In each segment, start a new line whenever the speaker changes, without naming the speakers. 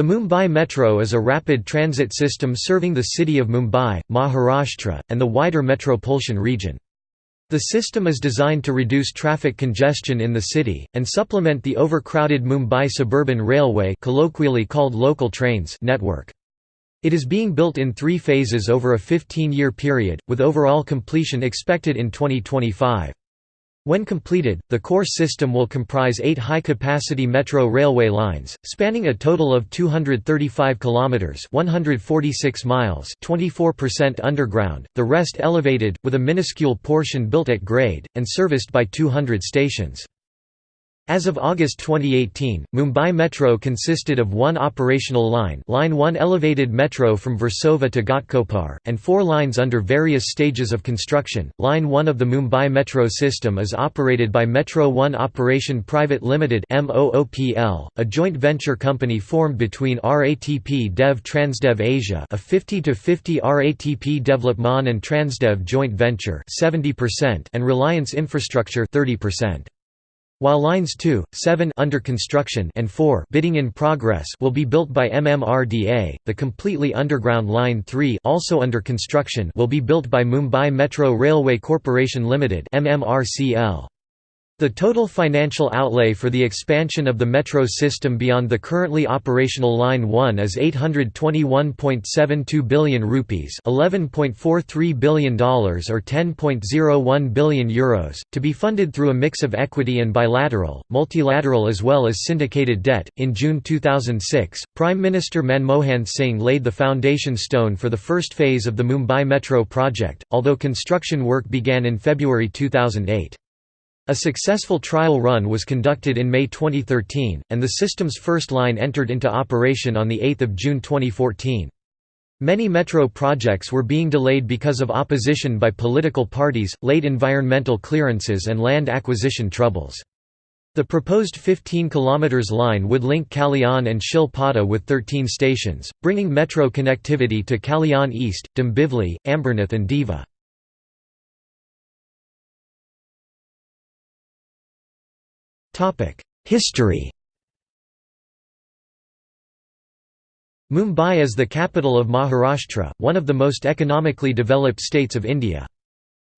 The Mumbai Metro is a rapid transit system serving the city of Mumbai, Maharashtra, and the wider Metropolitan region. The system is designed to reduce traffic congestion in the city, and supplement the overcrowded Mumbai Suburban Railway colloquially called local trains network. It is being built in three phases over a 15-year period, with overall completion expected in 2025. When completed, the core system will comprise eight high-capacity metro railway lines, spanning a total of 235 kilometers (146 miles), 24% underground, the rest elevated, with a minuscule portion built at grade, and serviced by 200 stations. As of August 2018, Mumbai Metro consisted of one operational line Line 1 elevated metro from Versova to Ghatkopar, and four lines under various stages of construction. Line 1 of the Mumbai Metro system is operated by Metro One Operation Private Limited a joint venture company formed between RATP Dev Transdev Asia a 50-50 RATP Development and Transdev joint venture 70% and Reliance Infrastructure 30%. While lines 2, 7 under construction and 4 bidding in progress will be built by MMRDA, the completely underground line 3 also under construction will be built by Mumbai Metro Railway Corporation Limited MMRCL. The total financial outlay for the expansion of the metro system beyond the currently operational Line 1 is 821.72 billion rupees $11.43 billion or 10.01 billion euros, to be funded through a mix of equity and bilateral, multilateral as well as syndicated debt. In June 2006, Prime Minister Manmohan Singh laid the foundation stone for the first phase of the Mumbai Metro project, although construction work began in February 2008. A successful trial run was conducted in May 2013, and the system's first line entered into operation on 8 June 2014. Many metro projects were being delayed because of opposition by political parties, late environmental clearances and land acquisition troubles. The proposed 15 km line would link Kalyan and Shil Pata with 13 stations, bringing metro connectivity to Kalyan East, Dombivli, Ambernath and Diva. History Mumbai is the capital of Maharashtra, one of the most economically developed states of India.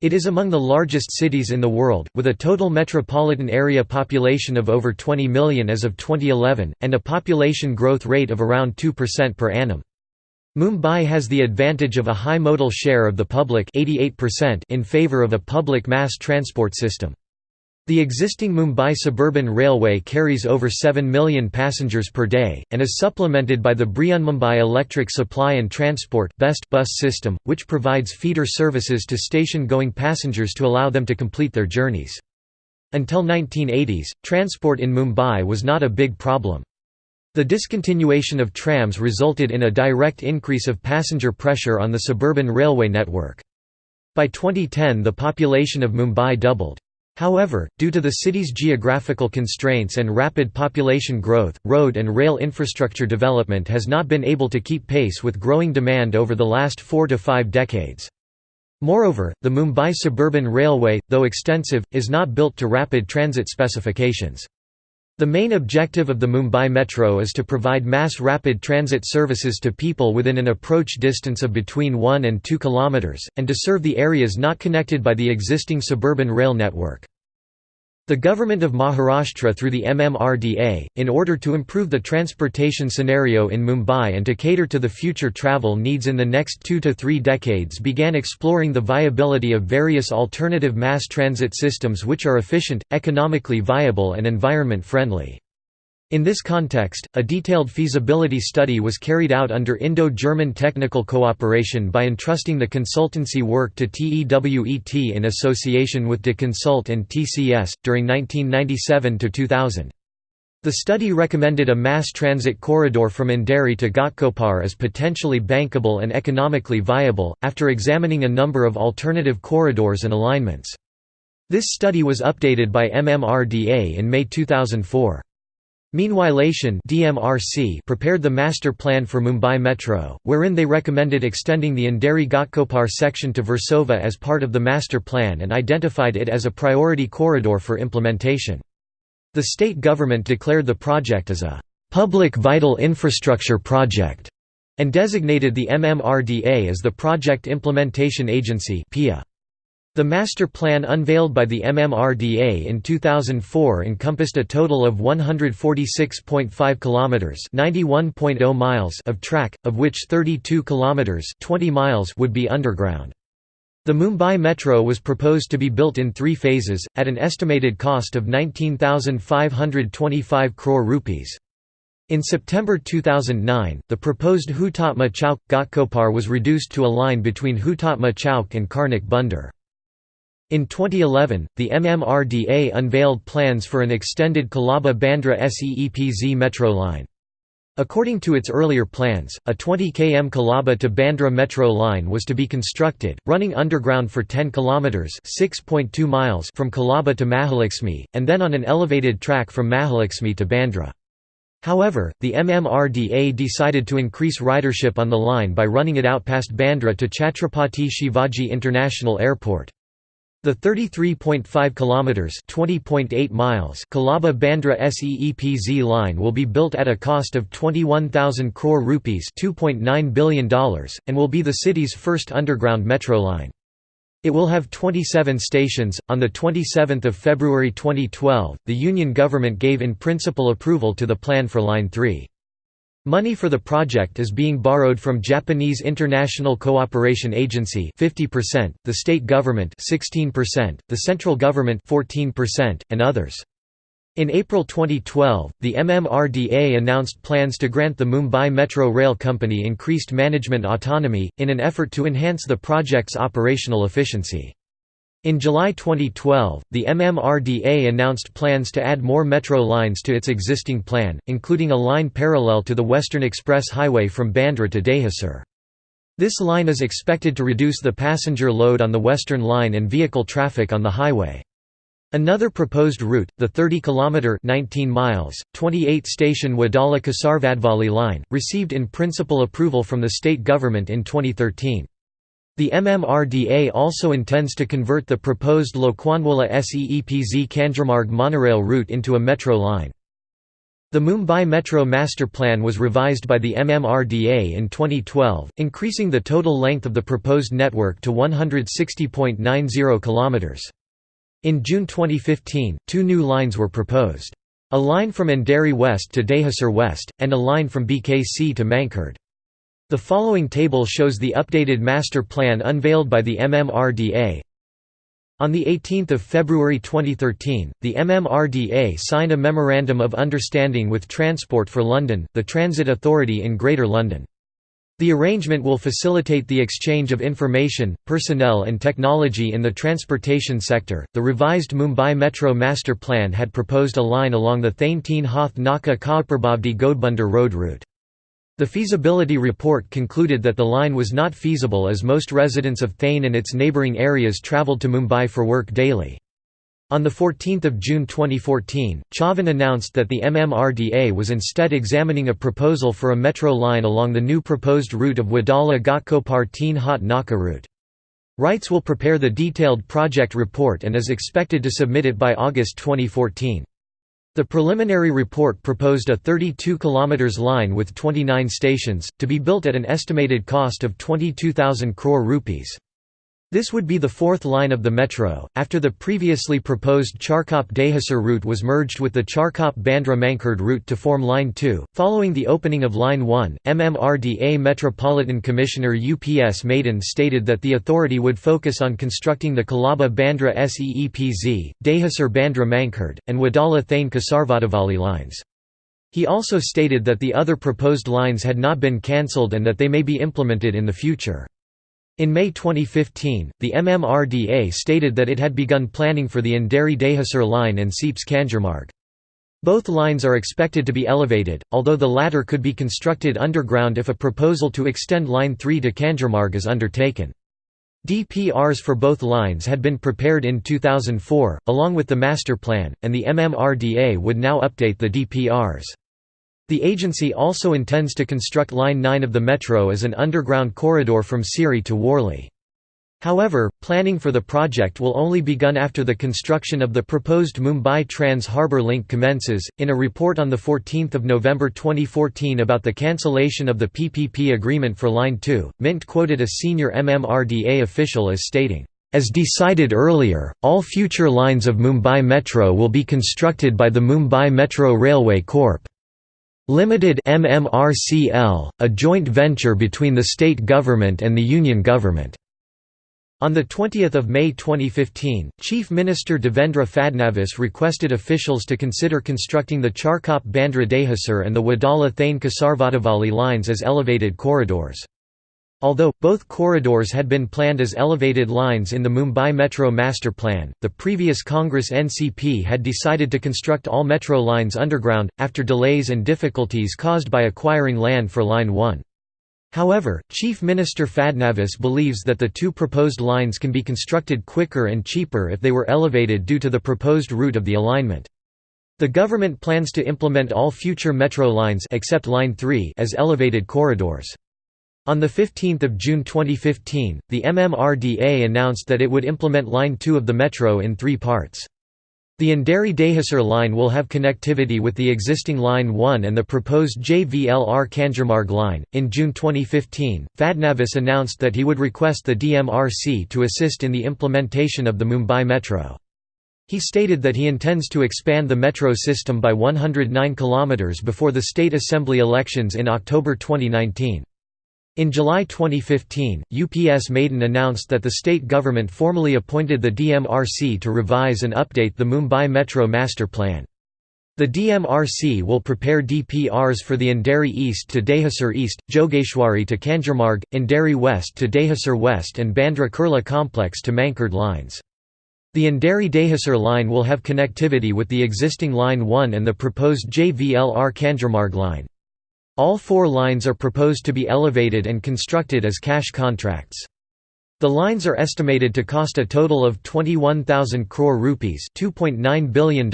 It is among the largest cities in the world, with a total metropolitan area population of over 20 million as of 2011, and a population growth rate of around 2% per annum. Mumbai has the advantage of a high modal share of the public 88% in favour of a public mass transport system. The existing Mumbai Suburban Railway carries over 7 million passengers per day, and is supplemented by the Mumbai Electric Supply and Transport bus system, which provides feeder services to station-going passengers to allow them to complete their journeys. Until 1980s, transport in Mumbai was not a big problem. The discontinuation of trams resulted in a direct increase of passenger pressure on the suburban railway network. By 2010 the population of Mumbai doubled. However, due to the city's geographical constraints and rapid population growth, road and rail infrastructure development has not been able to keep pace with growing demand over the last four to five decades. Moreover, the Mumbai Suburban Railway, though extensive, is not built to rapid transit specifications. The main objective of the Mumbai Metro is to provide mass rapid transit services to people within an approach distance of between 1 and 2 km, and to serve the areas not connected by the existing suburban rail network. The government of Maharashtra through the MMRDA, in order to improve the transportation scenario in Mumbai and to cater to the future travel needs in the next two to three decades began exploring the viability of various alternative mass transit systems which are efficient, economically viable and environment-friendly. In this context, a detailed feasibility study was carried out under Indo-German technical cooperation by entrusting the consultancy work to TEWET in association with De Consult and TCS, during 1997–2000. The study recommended a mass transit corridor from Andheri to Ghatkopar as potentially bankable and economically viable, after examining a number of alternative corridors and alignments. This study was updated by MMRDA in May 2004. Meanwhilation DMRC prepared the master plan for Mumbai Metro, wherein they recommended extending the Andheri Ghatkopar section to Versova as part of the master plan and identified it as a priority corridor for implementation. The state government declared the project as a "'Public Vital Infrastructure Project' and designated the MMRDA as the Project Implementation Agency PIA. The master plan unveiled by the MMRDA in 2004 encompassed a total of 146.5 kilometers, 91.0 miles of track, of which 32 kilometers, 20 miles would be underground. The Mumbai Metro was proposed to be built in 3 phases at an estimated cost of 19,525 crore rupees. In September 2009, the proposed Hutatma Chowk Ghatkopar was reduced to a line between Hutatma Chowk and Karnak Bunder. In 2011, the MMRDA unveiled plans for an extended Colaba-Bandra SEEPZ metro line. According to its earlier plans, a 20 km Colaba to Bandra metro line was to be constructed, running underground for 10 km (6.2 miles) from Colaba to Mahalakshmi, and then on an elevated track from Mahalakshmi to Bandra. However, the MMRDA decided to increase ridership on the line by running it out past Bandra to Chhatrapati Shivaji International Airport. The 33.5 kilometers (20.8 miles) Colaba Bandra SEEPZ line will be built at a cost of 21,000 crore rupees (2.9 billion dollars) and will be the city's first underground metro line. It will have 27 stations. On the 27th of February 2012, the union government gave in principle approval to the plan for line 3. Money for the project is being borrowed from Japanese International Cooperation Agency 50%, the state government 16%, the central government 14%, and others. In April 2012, the MMRDA announced plans to grant the Mumbai Metro Rail Company increased management autonomy, in an effort to enhance the project's operational efficiency. In July 2012, the MMRDA announced plans to add more metro lines to its existing plan, including a line parallel to the Western Express Highway from Bandra to Dahisar. This line is expected to reduce the passenger load on the Western Line and vehicle traffic on the highway. Another proposed route, the 30-kilometre 19 miles, 28-station Wadala Kasarvadavali line, received in principle approval from the state government in 2013. The MMRDA also intends to convert the proposed Lokhandwala SEEPZ Kanjurmarg monorail route into a metro line. The Mumbai Metro Master Plan was revised by the MMRDA in 2012, increasing the total length of the proposed network to 160.90 km. In June 2015, two new lines were proposed. A line from Andheri West to Dahisar West, and a line from BKC to Mankhurd. The following table shows the updated master plan unveiled by the MMRDA. On 18 February 2013, the MMRDA signed a Memorandum of Understanding with Transport for London, the transit authority in Greater London. The arrangement will facilitate the exchange of information, personnel, and technology in the transportation sector. The revised Mumbai Metro Master Plan had proposed a line along the Thane Teen Haath Naka Kapurbawdi Ghodbunder road route. The feasibility report concluded that the line was not feasible as most residents of Thane and its neighbouring areas travelled to Mumbai for work daily. On 14 June 2014, Chavan announced that the MMRDA was instead examining a proposal for a metro line along the new proposed route of Wadala Ghatkopar Haath Naka route. RITES will prepare the detailed project report and is expected to submit it by August 2014. The preliminary report proposed a 32 km line with 29 stations, to be built at an estimated cost of 22,000 crore rupees. This would be the fourth line of the metro, after the previously proposed Charkop Dahisar route was merged with the Charkop Bandra Mankhurd route to form Line 2. Following the opening of Line 1, MMRDA Metropolitan Commissioner UPS Madan stated that the authority would focus on constructing the Colaba Bandra SEEPZ, Dahisar Bandra Mankhurd, and Wadala Thane Kasarvadavali lines. He also stated that the other proposed lines had not been cancelled and that they may be implemented in the future. In May 2015, the MMRDA stated that it had begun planning for the Andheri Dahisar line and SEEPZ Kanjurmarg. Both lines are expected to be elevated, although the latter could be constructed underground if a proposal to extend Line 3 to Kanjurmarg is undertaken. DPRs for both lines had been prepared in 2004, along with the master plan, and the MMRDA would now update the DPRs. The agency also intends to construct Line 9 of the metro as an underground corridor from Sewri to Worli. However, planning for the project will only begun after the construction of the proposed Mumbai Trans Harbour Link commences. In a report on 14 November 2014 about the cancellation of the PPP agreement for Line 2, Mint quoted a senior MMRDA official as stating, As decided earlier, all future lines of Mumbai Metro will be constructed by the Mumbai Metro Railway Corp. Limited MMRCL, a joint venture between the state government and the union government. On 20 May 2015, Chief Minister Devendra Fadnavis requested officials to consider constructing the Charkop Bandra Dahisar and the Wadala Thane Kasarvadavali lines as elevated corridors. Although, both corridors had been planned as elevated lines in the Mumbai Metro Master Plan, the previous Congress NCP had decided to construct all metro lines underground, after delays and difficulties caused by acquiring land for Line 1. However, Chief Minister Fadnavis believes that the two proposed lines can be constructed quicker and cheaper if they were elevated due to the proposed route of the alignment. The government plans to implement all future metro lines except Line 3 as elevated corridors. On 15 June 2015, the MMRDA announced that it would implement Line 2 of the metro in three parts. The Andheri Dahisar line will have connectivity with the existing Line 1 and the proposed JVLR Kanjurmarg line. In June 2015, Fadnavis announced that he would request the DMRC to assist in the implementation of the Mumbai Metro. He stated that he intends to expand the metro system by 109 km before the state assembly elections in October 2019. In July 2015, UPS Madan announced that the state government formally appointed the DMRC to revise and update the Mumbai Metro Master Plan. The DMRC will prepare DPRs for the Andheri East to Dahisar East, Jogeshwari to Kanjurmarg, Andheri West to Dahisar West and Bandra Kurla Complex to Mankhurd lines. The Andheri Dahisar line will have connectivity with the existing Line 1 and the proposed JVLR Kanjurmarg line. All four lines are proposed to be elevated and constructed as cash contracts. The lines are estimated to cost a total of 21,000 crore rupees $2.9 billion,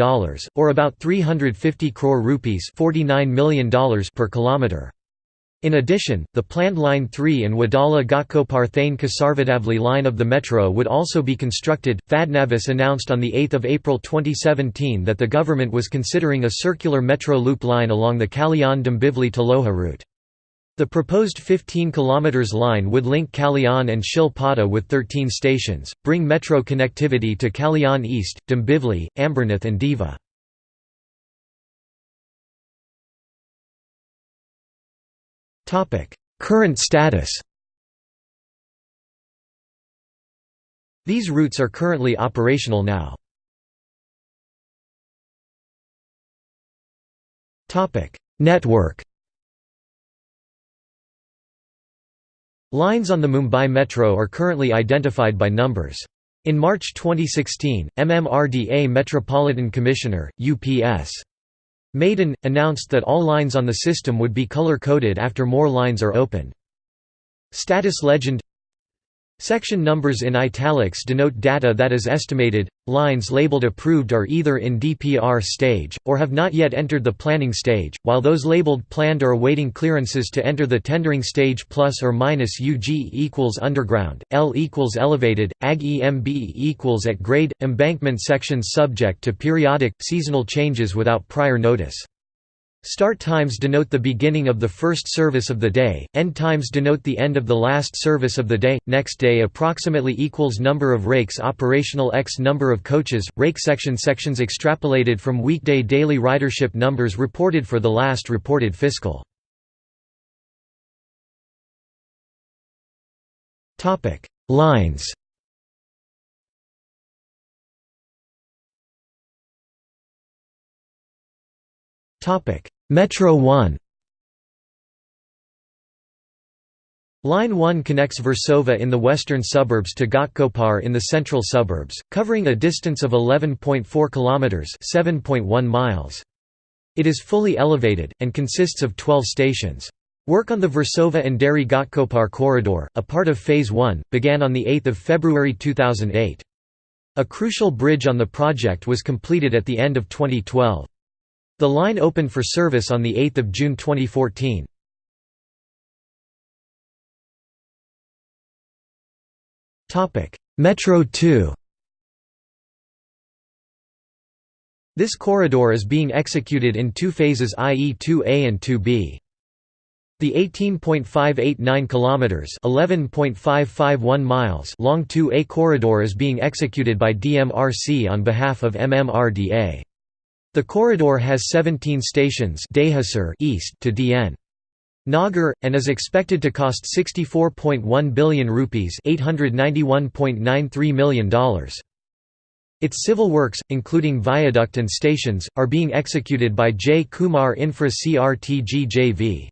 or about 350 crore rupees $49 million per kilometre. In addition, the planned Line 3 and Wadala Ghatkopar Thane Kasarvadavali line of the metro would also be constructed. Fadnavis announced on 8 April 2017 that the government was considering a circular metro loop line along the Kalyan Dombivli to Lohja route. The proposed 15 km line would link Kalyan and Shil Pada with 13 stations, bring metro connectivity to Kalyan East, Dombivli, Ambernath and Diva. Current status These routes are currently operational now. Network Lines on the Mumbai Metro are currently identified by numbers. In March 2016, MMRDA Metropolitan Commissioner, UPS. Madan, announced that all lines on the system would be color-coded after more lines are opened. Status legend Section numbers in italics denote data that is estimated. Lines labeled approved are either in DPR stage, or have not yet entered the planning stage, while those labeled planned are awaiting clearances to enter the tendering stage plus or minus UG equals underground, L equals elevated, AG EMB equals at grade, embankment sections subject to periodic, seasonal changes without prior notice. Start times denote the beginning of the first service of the day, end times denote the end of the last service of the day, next day approximately equals number of rakes operational x number of coaches, rake section sections extrapolated from weekday daily ridership numbers reported for the last reported fiscal. Lines Metro 1 Line 1 connects Versova in the western suburbs to Ghatkopar in the central suburbs, covering a distance of 11.4 kilometers, 7.1 miles. It is fully elevated and consists of 12 stations. Work on the Versova Andheri Ghatkopar corridor, a part of phase 1, began on the 8th of February 2008. A crucial bridge on the project was completed at the end of 2012. The line opened for service on 8 June 2014. Metro 2 This corridor is being executed in two phases i.e. 2A and 2B. The 18.589 kilometers, 11.551 miles long 2A corridor is being executed by DMRC on behalf of MMRDA. The corridor has 17 stations east to DN. Nagar, and is expected to cost 64.1 billion rupees $891.93 million. Its civil works, including viaduct and stations, are being executed by J. Kumar Infra CRTG JV.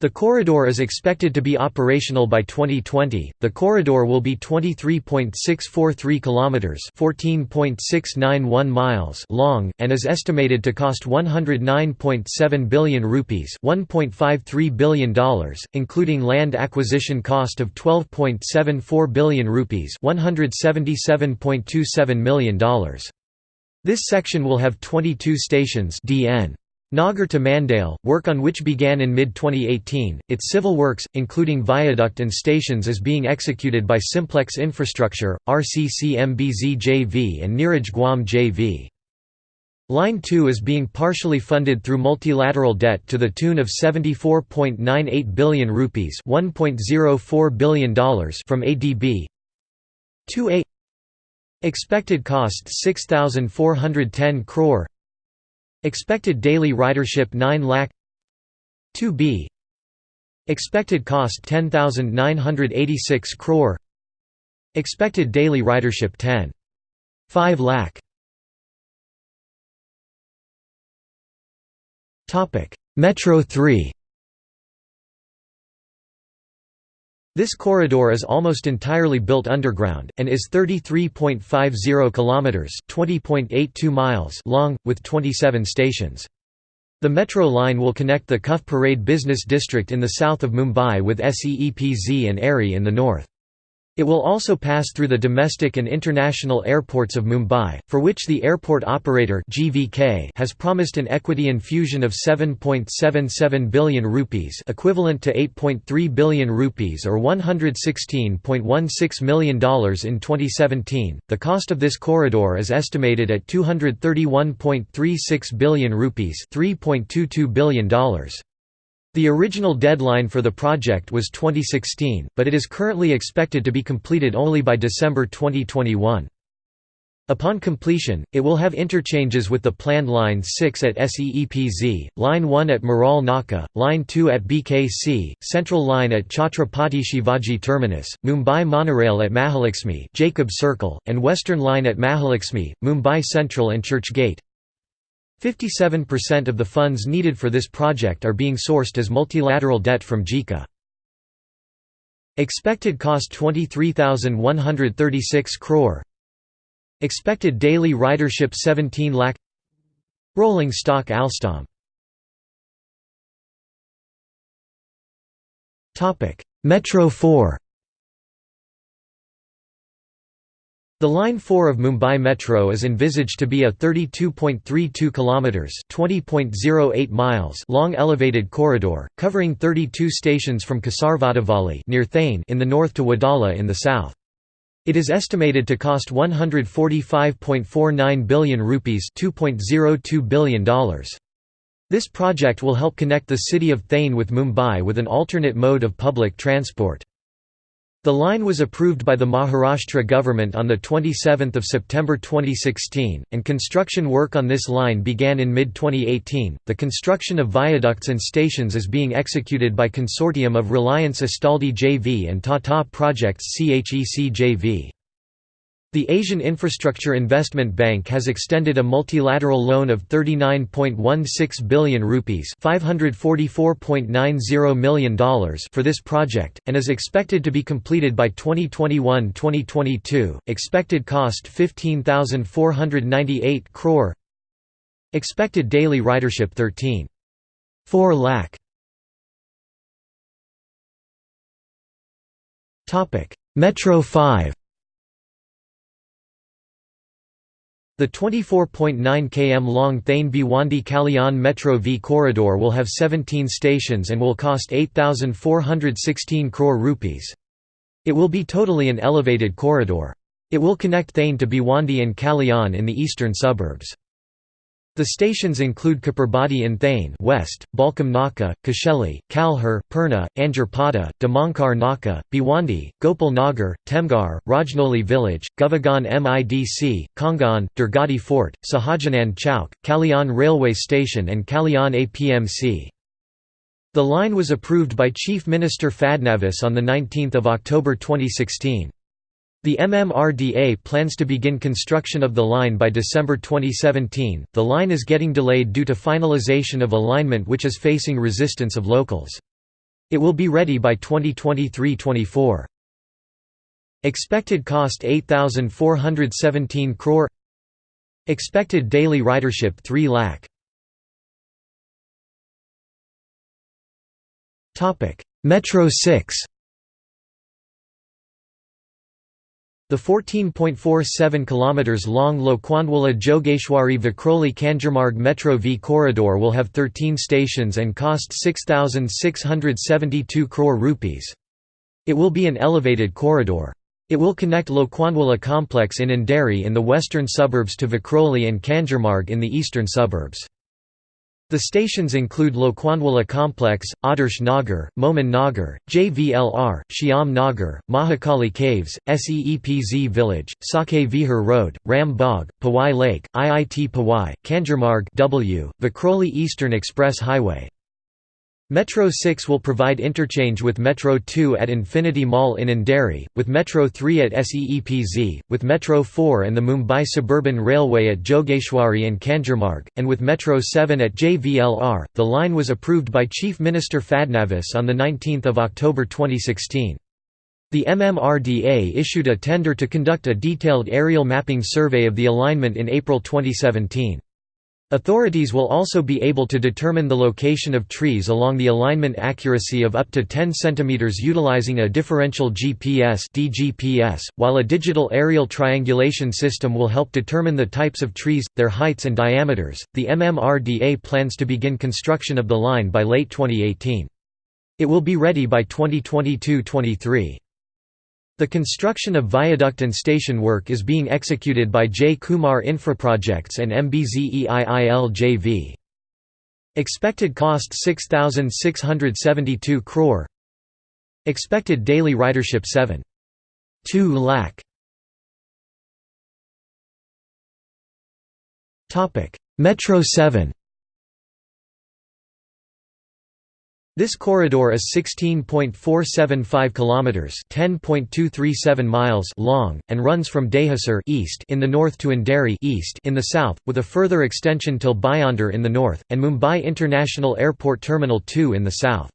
The corridor is expected to be operational by 2020. The corridor will be 23.643 kilometers, 14.691 miles long and is estimated to cost 109.7 billion rupees, 1.53 billion dollars, including land acquisition cost of 12.74 billion rupees, 177.27 million dollars. This section will have 22 stations DN. Nagar to Mandale, work on which began in mid-2018, its civil works, including viaduct and stations is being executed by Simplex Infrastructure, RCCMBZ JV and Neeraj Guam JV. Line 2 is being partially funded through multilateral debt to the tune of 74.98 billion rupees $1.04 billion from ADB 2A Expected cost 6410 crore Expected daily ridership 9 lakh. 2b Expected cost 10986 crore. Expected daily ridership 10 5 lakh. Metro 3 This corridor is almost entirely built underground, and is 33.50 kilometers (20.82 miles) long, with 27 stations. The metro line will connect the Cuff Parade business district in the south of Mumbai with SEEPZ and Aarey in the north. It will also pass through the domestic and international airports of Mumbai, for which the airport operator GVK has promised an equity infusion of 7.77 billion rupees equivalent to 8.3 billion rupees or $116.16 million in 2017. The cost of this corridor is estimated at 231.36 billion rupees $3.22 billion. The original deadline for the project was 2016, but it is currently expected to be completed only by December 2021. Upon completion, it will have interchanges with the planned Line 6 at SEEPZ, Line 1 at Marol Naka, Line 2 at BKC, Central Line at Chhatrapati Shivaji Terminus, Mumbai Monorail at Mahalaxmi Jacob Circle, and Western Line at Mahalaxmi, Mumbai Central and Church Gate. 57% of the funds needed for this project are being sourced as multilateral debt from JICA. Expected cost 23,136 crore. Expected daily ridership 17 lakh. Rolling stock Alstom. Metro 4 The Line 4 of Mumbai Metro is envisaged to be a 32.32 kilometers, 20.08 miles long elevated corridor, covering 32 stations from Kasarvadavali near Thane in the north to Wadala in the south. It is estimated to cost 145.49 billion rupees, $2.02 billion. This project will help connect the city of Thane with Mumbai with an alternate mode of public transport. The line was approved by the Maharashtra government on 27 September 2016, and construction work on this line began in mid-2018. The construction of viaducts and stations is being executed by consortium of Reliance Astaldi JV and Tata Projects CHEC JV. The Asian Infrastructure Investment Bank has extended a multilateral loan of 39.16 billion rupees $544.90 million for this project, and is expected to be completed by 2021-2022. Expected cost 15,498 crore. Expected daily ridership 13.4 lakh. Topic: Metro 5 The 24.9 km long Thane Bhiwandi Kalyan Metro V corridor will have 17 stations and will cost 8,416 crore rupees. It will be totally an elevated corridor. It will connect Thane to Bhiwandi and Kalyan in the eastern suburbs. The stations include Kapurbawdi in Thane West, Balkam Naka, Kasheli, Kalhur, Purna, Anjarpada, Damankar Naka, Bhiwandi, Gopal Nagar, Temgar, Rajnoli Village, Govagaon MIDC, Kongan, Durgadi Fort, Sahajanand Chowk, Kalyan Railway Station and Kalyan APMC. The line was approved by Chief Minister Fadnavis on 19 October 2016. The MMRDA plans to begin construction of the line by December 2017. The line is getting delayed due to finalization of alignment which is facing resistance of locals. It will be ready by 2023-24. Expected cost 8417 crore. Expected daily ridership 3 lakh. Topic: Metro 6 The 14.47 km long Lokhandwala Jogeshwari Vikhroli Kanjurmarg Metro V corridor will have 13 stations and cost 6,672 crore rupees. It will be an elevated corridor. It will connect Lokhandwala complex in Andheri in the western suburbs to Vikhroli and Kanjurmarg in the eastern suburbs. The stations include Lokhandwala Complex, Adarsh Nagar, Momin Nagar, JVLR, Shyam Nagar, Mahakali Caves, Seepz Village, Saki Vihar Road, Ram Bagh, Powai Lake, IIT Powai, Kanjurmarg W, Vikhroli Eastern Express Highway. Metro 6 will provide interchange with Metro 2 at Infinity Mall in Andheri, with Metro 3 at SEEPZ, with Metro 4 and the Mumbai Suburban Railway at Jogeshwari and Kanjurmarg, and with Metro 7 at JVLR. The line was approved by Chief Minister Fadnavis on 19 October 2016. The MMRDA issued a tender to conduct a detailed aerial mapping survey of the alignment in April 2017. Authorities will also be able to determine the location of trees along the alignment accuracy of up to 10 cm utilizing a differential GPS DGPS, while a digital aerial triangulation system will help determine the types of trees, their heights and diameters. The MMRDA plans to begin construction of the line by late 2018. It will be ready by 2022-23. The construction of viaduct and station work is being executed by J. Kumar Infraprojects and MBZEIIL JV. Expected cost 6,672 crore Expected daily ridership 7. 2 lakh Metro 7 This corridor is 16.475 kilometers, 10.237 miles long and runs from Dahisar east in the north to Andheri east in the south, with a further extension till Bhayandar in the north and Mumbai International Airport Terminal 2 in the south.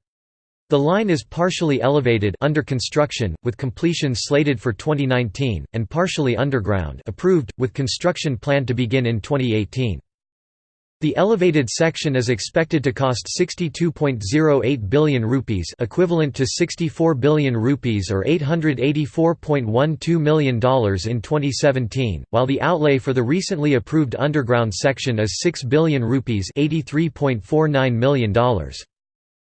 The line is partially elevated under construction, with completion slated for 2019, and partially underground approved, with construction planned to begin in 2018. The elevated section is expected to cost 62.08 billion rupees equivalent to 64 billion rupees or $884.12 million in 2017, while the outlay for the recently approved underground section is 6 billion rupees $83.49 million.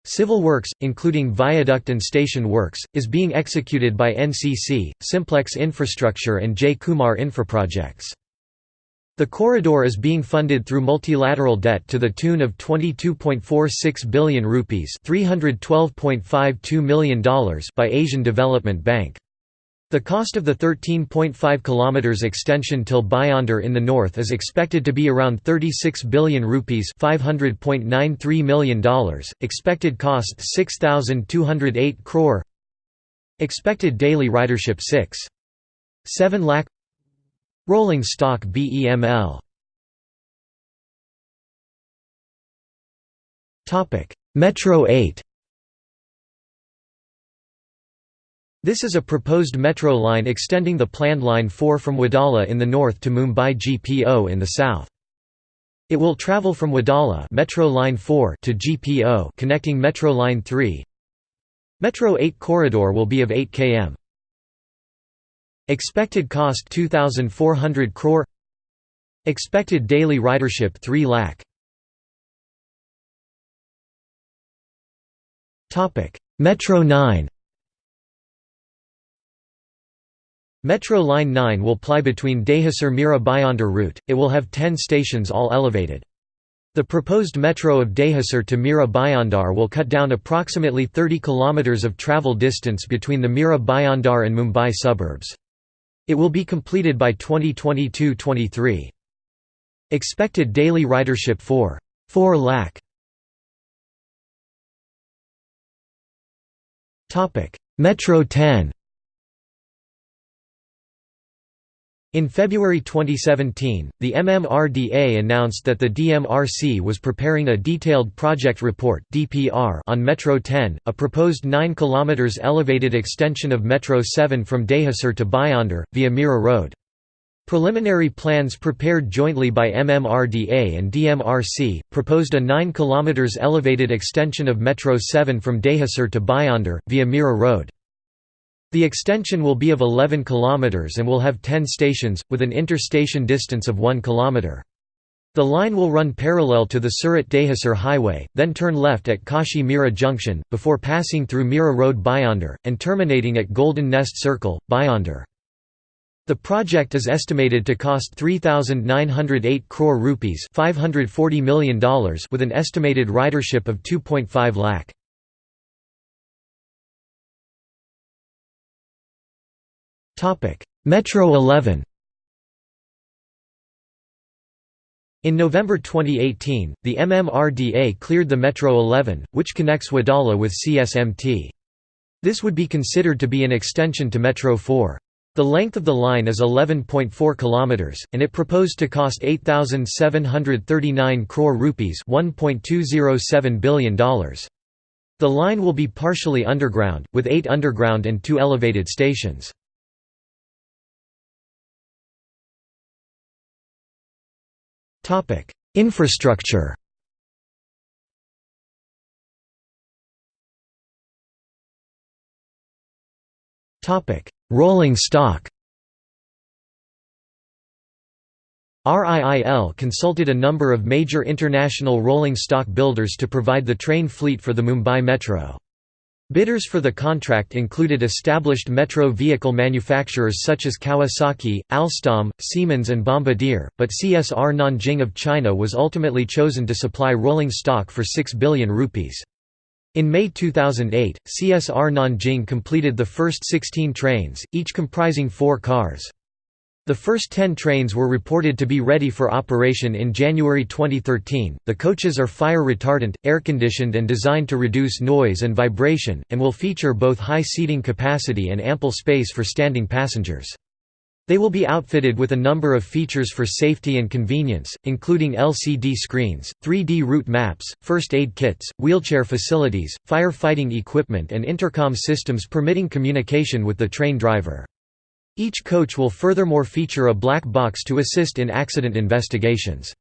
Civil works, including viaduct and station works, is being executed by NCC, Simplex Infrastructure and J. Kumar Infraprojects. The corridor is being funded through multilateral debt to the tune of 22.46 billion rupees $312.52 million by Asian Development Bank. The cost of the 13.5 km extension till Bhayandar in the north is expected to be around 36 billion rupees $500.93 million, expected cost 6,208 crore Expected daily ridership 6. 7 lakh Rolling stock BEML Metro 8 This is a proposed metro line extending the planned Line 4 from Wadala in the north to Mumbai GPO in the south. It will travel from Wadala Metro Line 4 to GPO connecting Metro Line 3. Metro 8 corridor will be of 8 km. Expected cost 2400 crore Expected daily ridership 3 lakh Metro 9 Metro Line 9 will ply between Dahisar Mira Bhayandar route, it will have 10 stations all elevated. The proposed metro of Dahisar to Mira Bhayandar will cut down approximately 30 km of travel distance between the Mira Bhayandar and Mumbai suburbs. It will be completed by 2022–23. Expected daily ridership for 4 lakh. Topic: Metro 10 In February 2017, the MMRDA announced that the DMRC was preparing a detailed project report on Metro 10, a proposed 9 km elevated extension of Metro 7 from Dahisar to Bhayandar, via Mira Road. Preliminary plans prepared jointly by MMRDA and DMRC, proposed a 9 km elevated extension of Metro 7 from Dahisar to Bhayandar, via Mira Road. The extension will be of 11 km and will have 10 stations, with an inter-station distance of 1 km. The line will run parallel to the Surat-Dahisar highway, then turn left at Kashi Mira Junction, before passing through Mira Road Bhayandar, and terminating at Golden Nest Circle, Bhayandar. The project is estimated to cost 3,908 crore rupees $540 million with an estimated ridership of 2.5 lakh. Metro 11 In November 2018, the MMRDA cleared the Metro 11, which connects Wadala with CSMT. This would be considered to be an extension to Metro 4. The length of the line is 11.4 kilometers, and it proposed to cost 8,739 crore rupees $1.207 billion. The line will be partially underground, with eight underground and two elevated stations. Infrastructure. Rolling stock. RIIL consulted a number of major international rolling stock builders to provide the train fleet for the Mumbai Metro. Bidders for the contract included established metro vehicle manufacturers such as Kawasaki, Alstom, Siemens and Bombardier, but CSR Nanjing of China was ultimately chosen to supply rolling stock for 6 billion rupees. In May 2008, CSR Nanjing completed the first 16 trains, each comprising four cars. The first 10 trains were reported to be ready for operation in January 2013. The coaches are fire retardant, air conditioned, and designed to reduce noise and vibration, and will feature both high seating capacity and ample space for standing passengers. They will be outfitted with a number of features for safety and convenience, including LCD screens, 3D route maps, first aid kits, wheelchair facilities, fire-fighting equipment and intercom systems permitting communication with the train driver. Each coach will furthermore feature a black box to assist in accident investigations.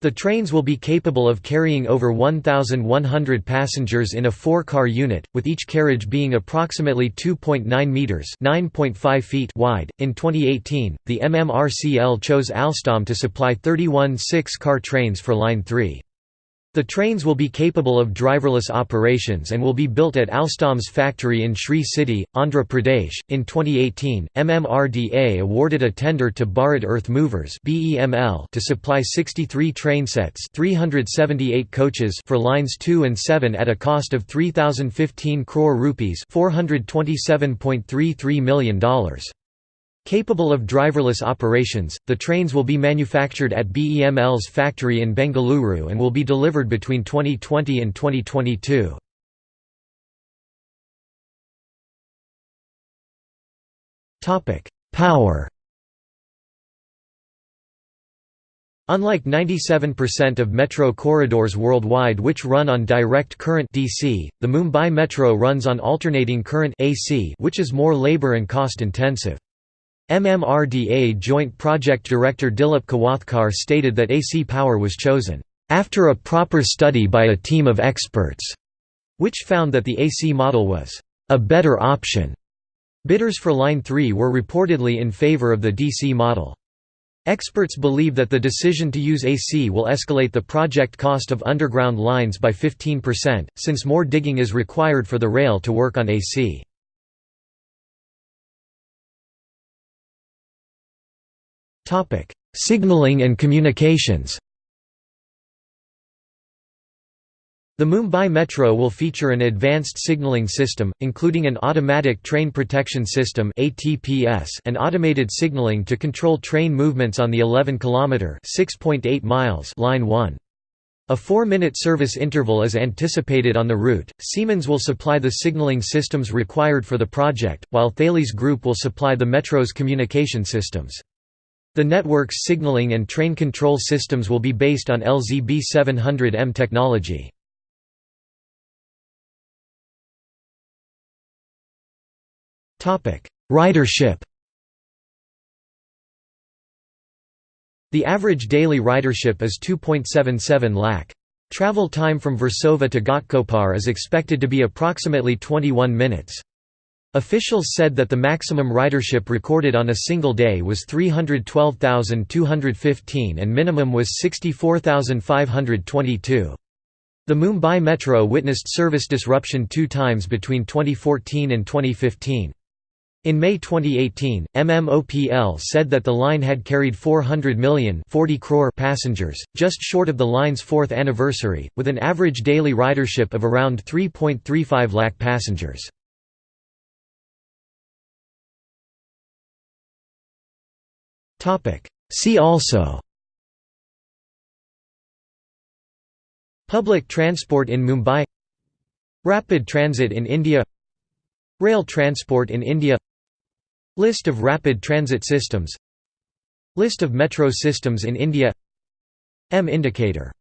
The trains will be capable of carrying over 1,100 passengers in a four-car unit, with each carriage being approximately 2.9 meters (9.5 feet) wide. In 2018, the MMRCL chose Alstom to supply 31 six-car trains for Line 3. The trains will be capable of driverless operations and will be built at Alstom's factory in Sri City, Andhra Pradesh. In 2018, MMRDA awarded a tender to Bharat Earth Movers to supply 63 trainsets, 378 coaches for lines 2 and 7 at a cost of 3015 crore rupees, $427.33 million. Capable of driverless operations, the trains will be manufactured at BEML's factory in Bengaluru and will be delivered between 2020 and 2022. Power Unlike 97% of metro corridors worldwide which run on direct current DC, the Mumbai Metro runs on alternating current AC which is more labor and cost intensive. MMRDA Joint Project Director Dilip Kawathkar stated that AC power was chosen, "...after a proper study by a team of experts", which found that the AC model was, "...a better option." Bidders for Line 3 were reportedly in favor of the DC model. Experts believe that the decision to use AC will escalate the project cost of underground lines by 15%, since more digging is required for the rail to work on AC. Signaling and communications The Mumbai Metro will feature an advanced signalling system, including an automatic train protection system (ATPS) and automated signalling to control train movements on the 11 km miles line 1. A four-minute service interval is anticipated on the route. Siemens will supply the signalling systems required for the project, while Thales Group will supply the metro's communication systems. The network's signaling and train control systems will be based on LZB 700M technology. Ridership The average daily ridership is 2.77 lakh. Travel time from Versova to Ghatkopar is expected to be approximately 21 minutes. Officials said that the maximum ridership recorded on a single day was 312,215 and minimum was 64,522. The Mumbai Metro witnessed service disruption two times between 2014 and 2015. In May 2018, MMOPL said that the line had carried 400 million 40 crore passengers, just short of the line's fourth anniversary, with an average daily ridership of around 3.35 lakh passengers. See also. Public transport in Mumbai. Rapid transit in India. Rail transport in India. List of rapid transit systems. List of metro systems in India. M indicator